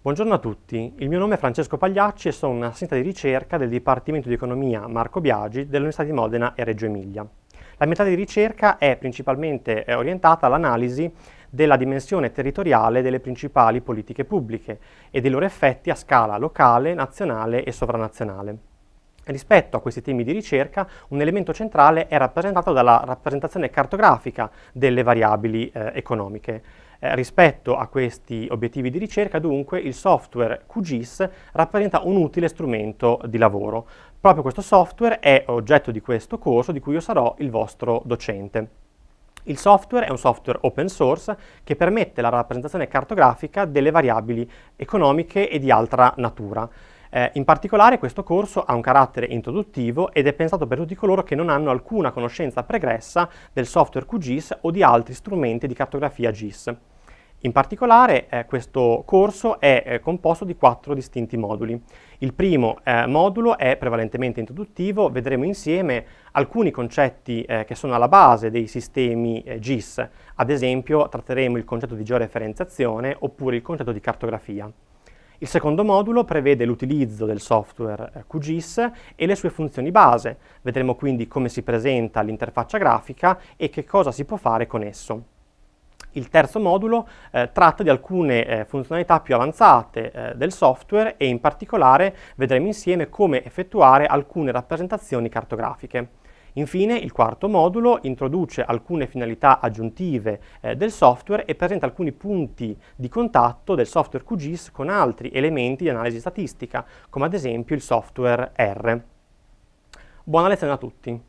Buongiorno a tutti, il mio nome è Francesco Pagliacci e sono un assistente di ricerca del Dipartimento di Economia Marco Biagi dell'Università di Modena e Reggio Emilia. La mia di ricerca è principalmente eh, orientata all'analisi della dimensione territoriale delle principali politiche pubbliche e dei loro effetti a scala locale, nazionale e sovranazionale. Rispetto a questi temi di ricerca, un elemento centrale è rappresentato dalla rappresentazione cartografica delle variabili eh, economiche. Eh, rispetto a questi obiettivi di ricerca, dunque, il software QGIS rappresenta un utile strumento di lavoro. Proprio questo software è oggetto di questo corso di cui io sarò il vostro docente. Il software è un software open source che permette la rappresentazione cartografica delle variabili economiche e di altra natura. Eh, in particolare questo corso ha un carattere introduttivo ed è pensato per tutti coloro che non hanno alcuna conoscenza pregressa del software QGIS o di altri strumenti di cartografia GIS. In particolare eh, questo corso è eh, composto di quattro distinti moduli. Il primo eh, modulo è prevalentemente introduttivo, vedremo insieme alcuni concetti eh, che sono alla base dei sistemi eh, GIS, ad esempio tratteremo il concetto di georeferenziazione oppure il concetto di cartografia. Il secondo modulo prevede l'utilizzo del software eh, QGIS e le sue funzioni base. Vedremo quindi come si presenta l'interfaccia grafica e che cosa si può fare con esso. Il terzo modulo eh, tratta di alcune eh, funzionalità più avanzate eh, del software e in particolare vedremo insieme come effettuare alcune rappresentazioni cartografiche. Infine, il quarto modulo introduce alcune finalità aggiuntive eh, del software e presenta alcuni punti di contatto del software QGIS con altri elementi di analisi statistica, come ad esempio il software R. Buona lezione a tutti!